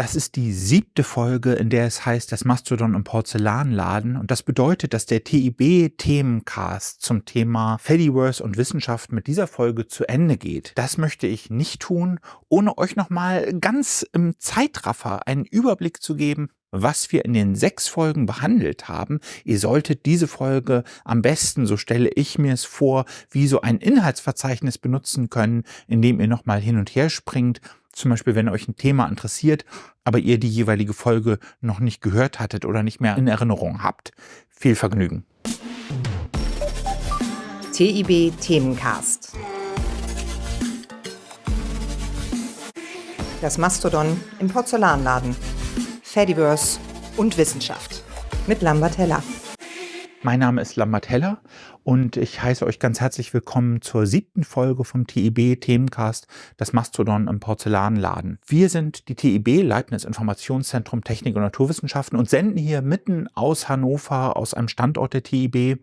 Das ist die siebte Folge, in der es heißt, das Mastodon im Porzellanladen. Und das bedeutet, dass der TIB-Themencast zum Thema Fediverse und Wissenschaft mit dieser Folge zu Ende geht. Das möchte ich nicht tun, ohne euch nochmal ganz im Zeitraffer einen Überblick zu geben, was wir in den sechs Folgen behandelt haben. Ihr solltet diese Folge am besten, so stelle ich mir es vor, wie so ein Inhaltsverzeichnis benutzen können, indem ihr nochmal hin und her springt zum Beispiel, wenn euch ein Thema interessiert, aber ihr die jeweilige Folge noch nicht gehört hattet oder nicht mehr in Erinnerung habt. Viel Vergnügen. TIB Themencast. Das Mastodon im Porzellanladen. Fediverse und Wissenschaft. Mit Lambert Heller. Mein Name ist Lambert Heller und ich heiße euch ganz herzlich willkommen zur siebten Folge vom TIB Themencast, das Mastodon im Porzellanladen. Wir sind die TIB, Leibniz Informationszentrum Technik und Naturwissenschaften und senden hier mitten aus Hannover, aus einem Standort der TIB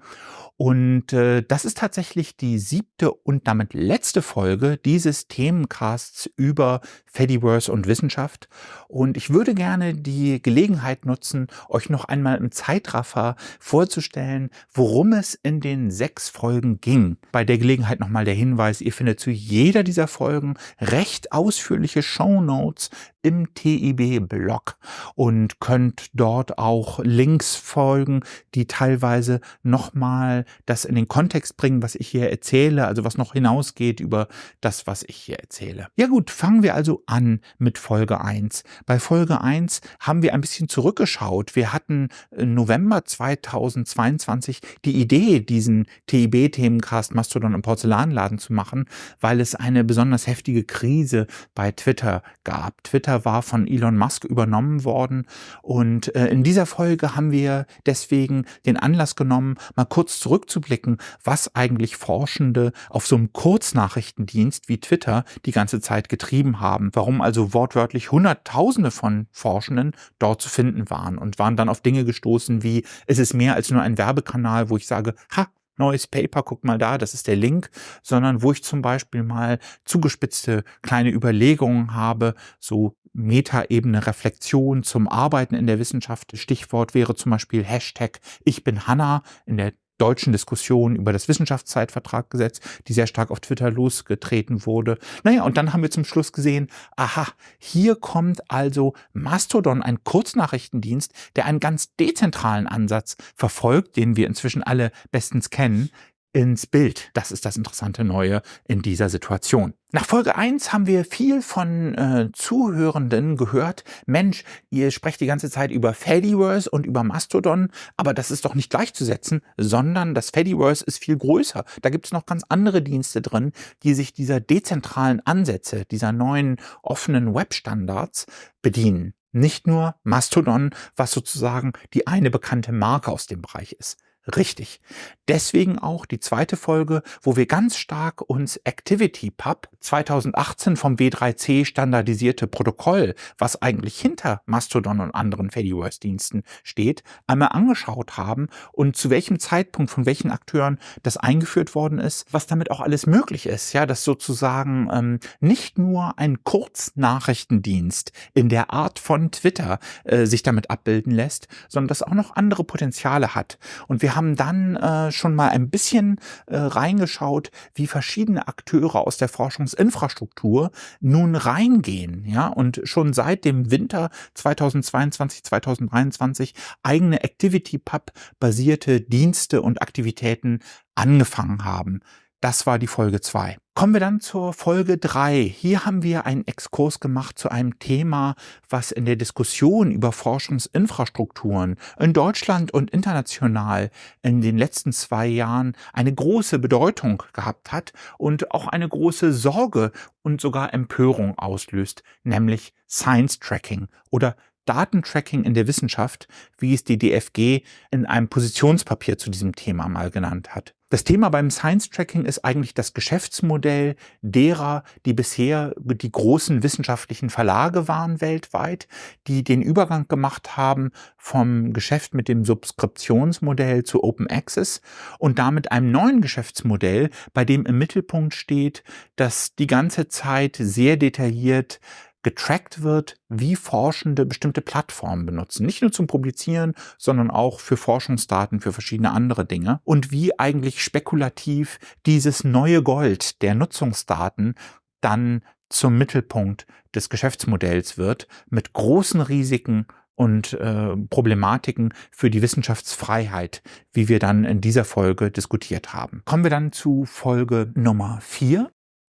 und äh, das ist tatsächlich die siebte und damit letzte Folge dieses Themencasts über Fediverse und Wissenschaft. Und ich würde gerne die Gelegenheit nutzen, euch noch einmal im Zeitraffer vorzustellen, worum es in den sechs Folgen ging. Bei der Gelegenheit nochmal der Hinweis, ihr findet zu jeder dieser Folgen recht ausführliche Show Notes im TIB-Blog und könnt dort auch Links folgen, die teilweise nochmal das in den Kontext bringen, was ich hier erzähle, also was noch hinausgeht über das, was ich hier erzähle. Ja gut, fangen wir also an mit Folge 1. Bei Folge 1 haben wir ein bisschen zurückgeschaut. Wir hatten November 2022 die Idee, diesen TIB-Themencast Mastodon im Porzellanladen zu machen, weil es eine besonders heftige Krise bei Twitter gab. Twitter war von Elon Musk übernommen worden und äh, in dieser Folge haben wir deswegen den Anlass genommen, mal kurz zurückzublicken, was eigentlich Forschende auf so einem Kurznachrichtendienst wie Twitter die ganze Zeit getrieben haben. Warum also wortwörtlich Hunderttausende von Forschenden dort zu finden waren und waren dann auf Dinge gestoßen wie, es ist mehr als nur ein Werbekanal, wo ich sage, ha, neues Paper, guck mal da, das ist der Link, sondern wo ich zum Beispiel mal zugespitzte kleine Überlegungen habe, so Metaebene Reflexion zum Arbeiten in der Wissenschaft. Stichwort wäre zum Beispiel Hashtag Ich bin Hanna in der deutschen Diskussion über das Wissenschaftszeitvertraggesetz, die sehr stark auf Twitter losgetreten wurde. Naja, und dann haben wir zum Schluss gesehen, aha, hier kommt also Mastodon, ein Kurznachrichtendienst, der einen ganz dezentralen Ansatz verfolgt, den wir inzwischen alle bestens kennen, ins Bild. Das ist das interessante Neue in dieser Situation. Nach Folge 1 haben wir viel von äh, Zuhörenden gehört, Mensch, ihr sprecht die ganze Zeit über Fediverse und über Mastodon, aber das ist doch nicht gleichzusetzen, sondern das Fediverse ist viel größer. Da gibt es noch ganz andere Dienste drin, die sich dieser dezentralen Ansätze, dieser neuen offenen Webstandards bedienen. Nicht nur Mastodon, was sozusagen die eine bekannte Marke aus dem Bereich ist. Richtig. Deswegen auch die zweite Folge, wo wir ganz stark uns ActivityPub 2018 vom W3C standardisierte Protokoll, was eigentlich hinter Mastodon und anderen Fediverse-Diensten steht, einmal angeschaut haben und zu welchem Zeitpunkt von welchen Akteuren das eingeführt worden ist, was damit auch alles möglich ist. Ja, dass sozusagen ähm, nicht nur ein Kurznachrichtendienst in der Art von Twitter äh, sich damit abbilden lässt, sondern das auch noch andere Potenziale hat. Und wir haben dann äh, schon mal ein bisschen äh, reingeschaut, wie verschiedene Akteure aus der Forschungsinfrastruktur nun reingehen, ja, und schon seit dem Winter 2022, 2023 eigene ActivityPub basierte Dienste und Aktivitäten angefangen haben. Das war die Folge 2. Kommen wir dann zur Folge 3. Hier haben wir einen Exkurs gemacht zu einem Thema, was in der Diskussion über Forschungsinfrastrukturen in Deutschland und international in den letzten zwei Jahren eine große Bedeutung gehabt hat und auch eine große Sorge und sogar Empörung auslöst, nämlich Science Tracking oder Datentracking in der Wissenschaft, wie es die DFG in einem Positionspapier zu diesem Thema mal genannt hat. Das Thema beim Science Tracking ist eigentlich das Geschäftsmodell derer, die bisher die großen wissenschaftlichen Verlage waren weltweit, die den Übergang gemacht haben vom Geschäft mit dem Subskriptionsmodell zu Open Access und damit einem neuen Geschäftsmodell, bei dem im Mittelpunkt steht, dass die ganze Zeit sehr detailliert getrackt wird, wie Forschende bestimmte Plattformen benutzen. Nicht nur zum Publizieren, sondern auch für Forschungsdaten, für verschiedene andere Dinge. Und wie eigentlich spekulativ dieses neue Gold der Nutzungsdaten dann zum Mittelpunkt des Geschäftsmodells wird, mit großen Risiken und äh, Problematiken für die Wissenschaftsfreiheit, wie wir dann in dieser Folge diskutiert haben. Kommen wir dann zu Folge Nummer vier.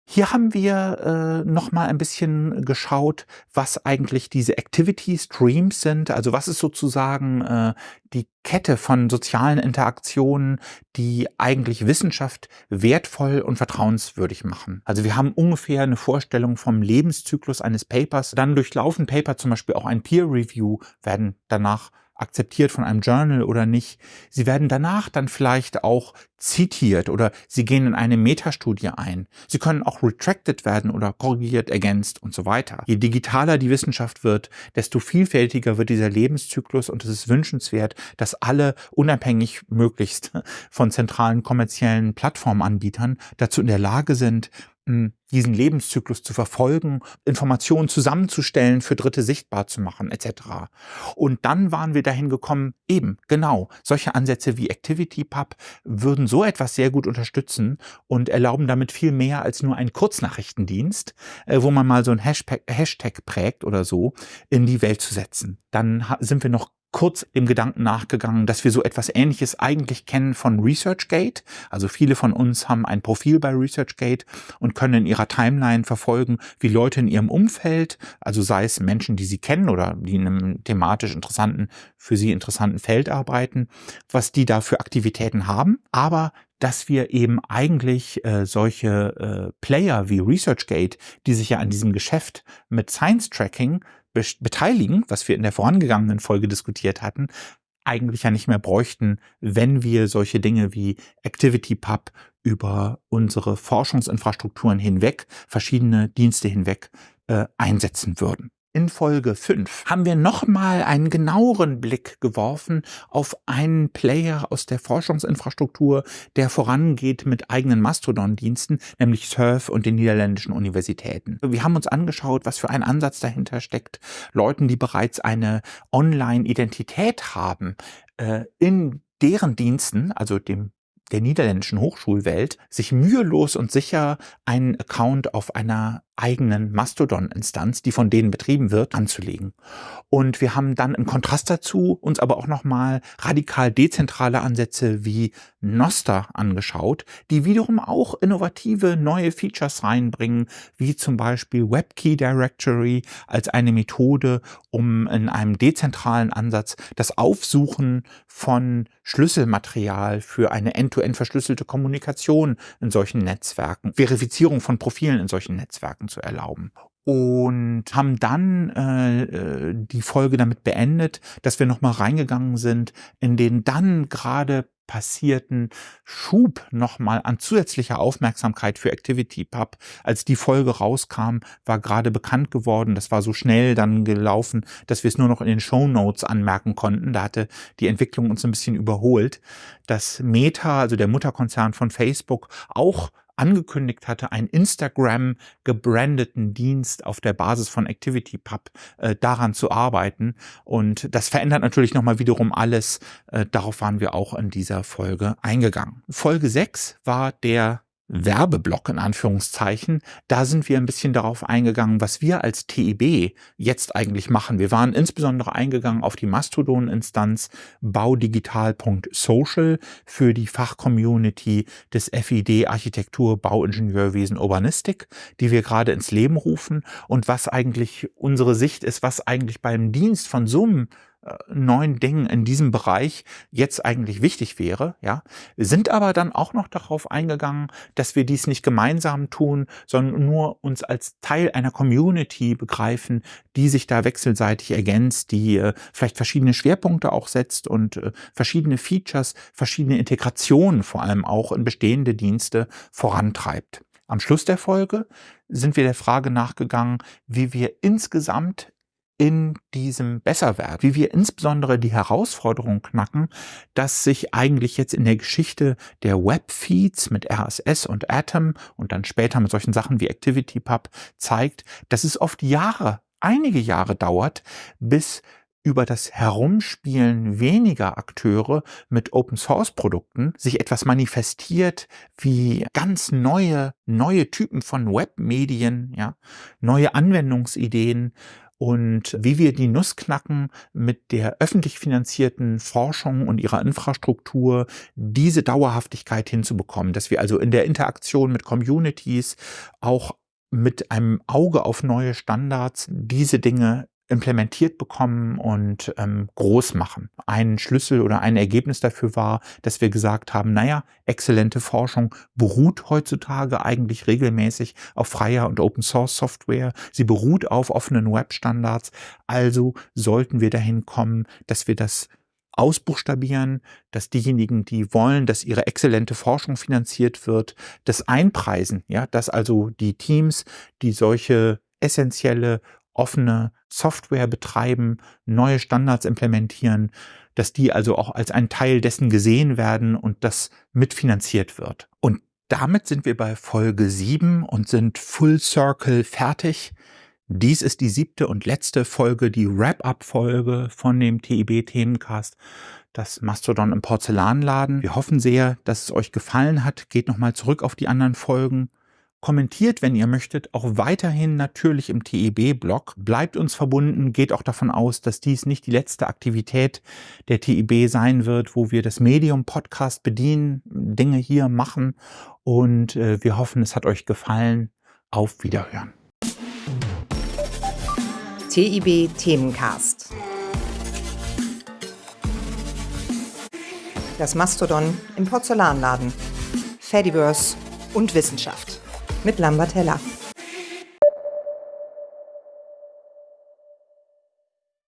Hier haben wir äh, noch mal ein bisschen geschaut, was eigentlich diese Activity Streams sind. Also was ist sozusagen äh, die Kette von sozialen Interaktionen, die eigentlich Wissenschaft wertvoll und vertrauenswürdig machen. Also wir haben ungefähr eine Vorstellung vom Lebenszyklus eines Papers. Dann durchlaufen Paper zum Beispiel auch ein Peer Review, werden danach akzeptiert von einem Journal oder nicht. Sie werden danach dann vielleicht auch zitiert oder sie gehen in eine Metastudie ein. Sie können auch retracted werden oder korrigiert, ergänzt und so weiter. Je digitaler die Wissenschaft wird, desto vielfältiger wird dieser Lebenszyklus und es ist wünschenswert, dass alle unabhängig möglichst von zentralen kommerziellen Plattformanbietern dazu in der Lage sind, diesen Lebenszyklus zu verfolgen, Informationen zusammenzustellen, für Dritte sichtbar zu machen, etc. Und dann waren wir dahin gekommen, eben, genau, solche Ansätze wie ActivityPub würden so etwas sehr gut unterstützen und erlauben damit viel mehr als nur einen Kurznachrichtendienst, äh, wo man mal so ein Hashtag, Hashtag prägt oder so, in die Welt zu setzen. Dann sind wir noch kurz dem Gedanken nachgegangen, dass wir so etwas Ähnliches eigentlich kennen von ResearchGate. Also viele von uns haben ein Profil bei ResearchGate und können in ihrer Timeline verfolgen, wie Leute in ihrem Umfeld, also sei es Menschen, die sie kennen oder die in einem thematisch interessanten, für sie interessanten Feld arbeiten, was die da für Aktivitäten haben. Aber dass wir eben eigentlich äh, solche äh, Player wie ResearchGate, die sich ja an diesem Geschäft mit Science Tracking beteiligen, was wir in der vorangegangenen Folge diskutiert hatten, eigentlich ja nicht mehr bräuchten, wenn wir solche Dinge wie ActivityPub über unsere Forschungsinfrastrukturen hinweg, verschiedene Dienste hinweg äh, einsetzen würden. In Folge 5 haben wir nochmal einen genaueren Blick geworfen auf einen Player aus der Forschungsinfrastruktur, der vorangeht mit eigenen Mastodon-Diensten, nämlich Surf und den niederländischen Universitäten. Wir haben uns angeschaut, was für ein Ansatz dahinter steckt, Leuten, die bereits eine Online-Identität haben, äh, in deren Diensten, also dem der niederländischen Hochschulwelt, sich mühelos und sicher einen Account auf einer eigenen Mastodon-Instanz, die von denen betrieben wird, anzulegen. Und wir haben dann im Kontrast dazu uns aber auch nochmal radikal dezentrale Ansätze wie Noster angeschaut, die wiederum auch innovative neue Features reinbringen, wie zum Beispiel WebKey Directory als eine Methode, um in einem dezentralen Ansatz das Aufsuchen von Schlüsselmaterial für eine end-to-end -End verschlüsselte Kommunikation in solchen Netzwerken, Verifizierung von Profilen in solchen Netzwerken zu erlauben und haben dann äh, äh, die Folge damit beendet, dass wir nochmal reingegangen sind in den dann gerade passierten Schub nochmal an zusätzlicher Aufmerksamkeit für ActivityPub. Als die Folge rauskam, war gerade bekannt geworden, das war so schnell dann gelaufen, dass wir es nur noch in den Show Notes anmerken konnten. Da hatte die Entwicklung uns ein bisschen überholt, dass Meta, also der Mutterkonzern von Facebook, auch angekündigt hatte, einen Instagram gebrandeten Dienst auf der Basis von ActivityPub äh, daran zu arbeiten. Und das verändert natürlich nochmal wiederum alles. Äh, darauf waren wir auch in dieser Folge eingegangen. Folge 6 war der Werbeblock in Anführungszeichen, da sind wir ein bisschen darauf eingegangen, was wir als TIB jetzt eigentlich machen. Wir waren insbesondere eingegangen auf die Mastodon-Instanz baudigital.social für die Fachcommunity des FID Architektur, Bauingenieurwesen, Urbanistik, die wir gerade ins Leben rufen und was eigentlich unsere Sicht ist, was eigentlich beim Dienst von so einem neuen Dingen in diesem Bereich jetzt eigentlich wichtig wäre, ja, sind aber dann auch noch darauf eingegangen, dass wir dies nicht gemeinsam tun, sondern nur uns als Teil einer Community begreifen, die sich da wechselseitig ergänzt, die äh, vielleicht verschiedene Schwerpunkte auch setzt und äh, verschiedene Features, verschiedene Integrationen vor allem auch in bestehende Dienste vorantreibt. Am Schluss der Folge sind wir der Frage nachgegangen, wie wir insgesamt in diesem Besserwerden, wie wir insbesondere die Herausforderung knacken, dass sich eigentlich jetzt in der Geschichte der Webfeeds mit RSS und Atom und dann später mit solchen Sachen wie ActivityPub zeigt, dass es oft Jahre, einige Jahre dauert, bis über das Herumspielen weniger Akteure mit Open-Source-Produkten sich etwas manifestiert wie ganz neue, neue Typen von Webmedien, ja, neue Anwendungsideen und wie wir die Nuss knacken mit der öffentlich finanzierten Forschung und ihrer Infrastruktur, diese Dauerhaftigkeit hinzubekommen, dass wir also in der Interaktion mit Communities auch mit einem Auge auf neue Standards diese Dinge implementiert bekommen und ähm, groß machen. Ein Schlüssel oder ein Ergebnis dafür war, dass wir gesagt haben, naja, exzellente Forschung beruht heutzutage eigentlich regelmäßig auf freier und Open Source Software. Sie beruht auf offenen Webstandards. Also sollten wir dahin kommen, dass wir das ausbuchstabieren, dass diejenigen, die wollen, dass ihre exzellente Forschung finanziert wird, das einpreisen, ja, dass also die Teams, die solche essentielle offene Software betreiben, neue Standards implementieren, dass die also auch als ein Teil dessen gesehen werden und das mitfinanziert wird. Und damit sind wir bei Folge 7 und sind Full Circle fertig. Dies ist die siebte und letzte Folge, die Wrap-up-Folge von dem TIB-Themencast, das Mastodon im Porzellanladen. Wir hoffen sehr, dass es euch gefallen hat. Geht nochmal zurück auf die anderen Folgen Kommentiert, wenn ihr möchtet, auch weiterhin natürlich im TEB-Blog. Bleibt uns verbunden, geht auch davon aus, dass dies nicht die letzte Aktivität der TEB sein wird, wo wir das Medium-Podcast bedienen, Dinge hier machen. Und äh, wir hoffen, es hat euch gefallen. Auf Wiederhören. TIB Themencast. Das Mastodon im Porzellanladen. Fediverse und Wissenschaft mit Lambert Heller.